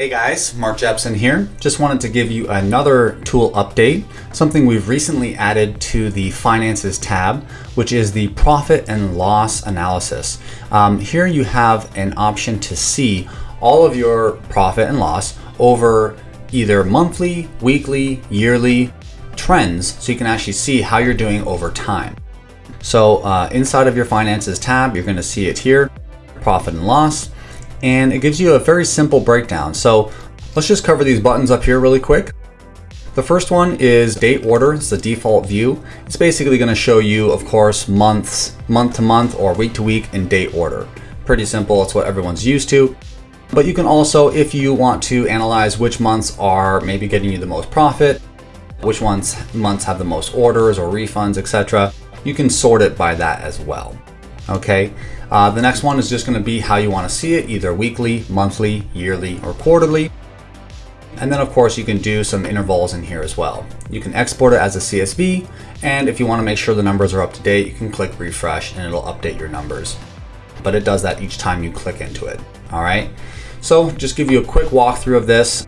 Hey guys, Mark Jepson here. Just wanted to give you another tool update, something we've recently added to the Finances tab, which is the Profit and Loss Analysis. Um, here you have an option to see all of your profit and loss over either monthly, weekly, yearly trends, so you can actually see how you're doing over time. So uh, inside of your Finances tab, you're going to see it here, Profit and Loss and it gives you a very simple breakdown. So let's just cover these buttons up here really quick. The first one is date order, it's the default view. It's basically gonna show you, of course, months, month to month or week to week in date order. Pretty simple, it's what everyone's used to. But you can also, if you want to analyze which months are maybe getting you the most profit, which ones months have the most orders or refunds, etc., you can sort it by that as well. Okay, uh, the next one is just going to be how you want to see it, either weekly, monthly, yearly, or quarterly. And then of course you can do some intervals in here as well. You can export it as a CSV, and if you want to make sure the numbers are up to date, you can click refresh and it'll update your numbers. But it does that each time you click into it. All right. So just give you a quick walkthrough of this.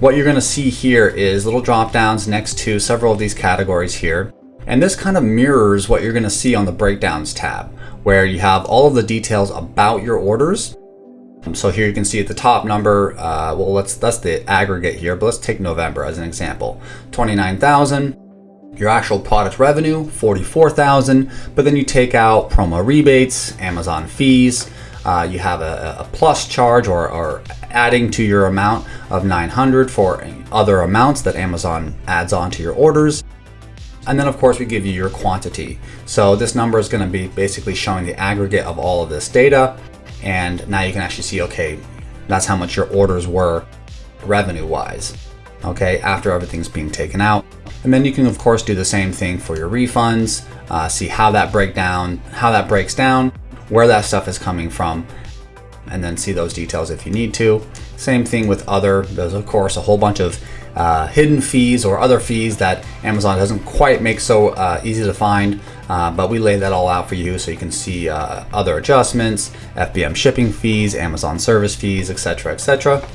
What you're going to see here is little drop downs next to several of these categories here. And this kind of mirrors what you're going to see on the breakdowns tab where you have all of the details about your orders. So here you can see at the top number, uh, well, let's that's the aggregate here, but let's take November as an example. 29,000, your actual product revenue, 44,000, but then you take out promo rebates, Amazon fees, uh, you have a, a, plus charge or, or adding to your amount of 900 for other amounts that Amazon adds on to your orders. And then of course we give you your quantity. So this number is gonna be basically showing the aggregate of all of this data. And now you can actually see, okay, that's how much your orders were revenue wise, okay, after everything's being taken out. And then you can of course do the same thing for your refunds, uh, see how that break down, how that breaks down, where that stuff is coming from, and then see those details if you need to. Same thing with other, there's of course a whole bunch of uh, hidden fees or other fees that Amazon doesn't quite make so uh, easy to find, uh, but we lay that all out for you so you can see uh, other adjustments, FBM shipping fees, Amazon service fees, etc., etc.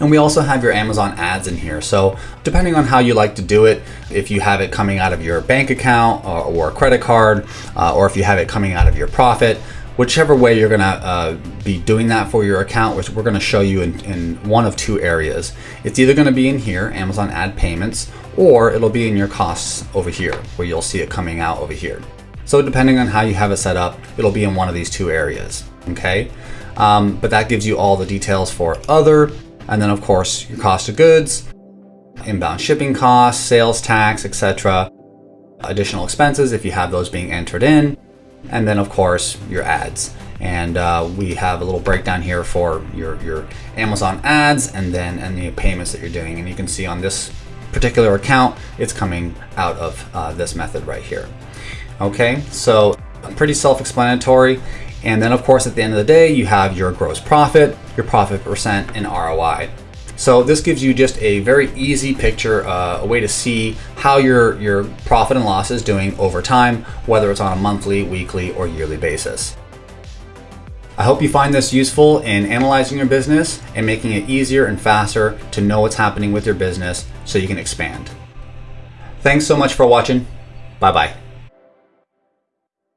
And we also have your Amazon ads in here. So depending on how you like to do it, if you have it coming out of your bank account or, or a credit card, uh, or if you have it coming out of your profit, whichever way you're gonna uh, be doing that for your account, which we're gonna show you in, in one of two areas. It's either gonna be in here, Amazon ad payments, or it'll be in your costs over here, where you'll see it coming out over here. So depending on how you have it set up, it'll be in one of these two areas, okay? Um, but that gives you all the details for other, and then of course your cost of goods, inbound shipping costs, sales tax, etc. Additional expenses if you have those being entered in, and then of course your ads. And uh, we have a little breakdown here for your, your Amazon ads and then any payments that you're doing. And you can see on this particular account, it's coming out of uh, this method right here. Okay, so pretty self-explanatory. And then of course, at the end of the day, you have your gross profit, your profit percent, and ROI. So this gives you just a very easy picture, uh, a way to see how your, your profit and loss is doing over time, whether it's on a monthly, weekly, or yearly basis. I hope you find this useful in analyzing your business and making it easier and faster to know what's happening with your business so you can expand. Thanks so much for watching. Bye-bye.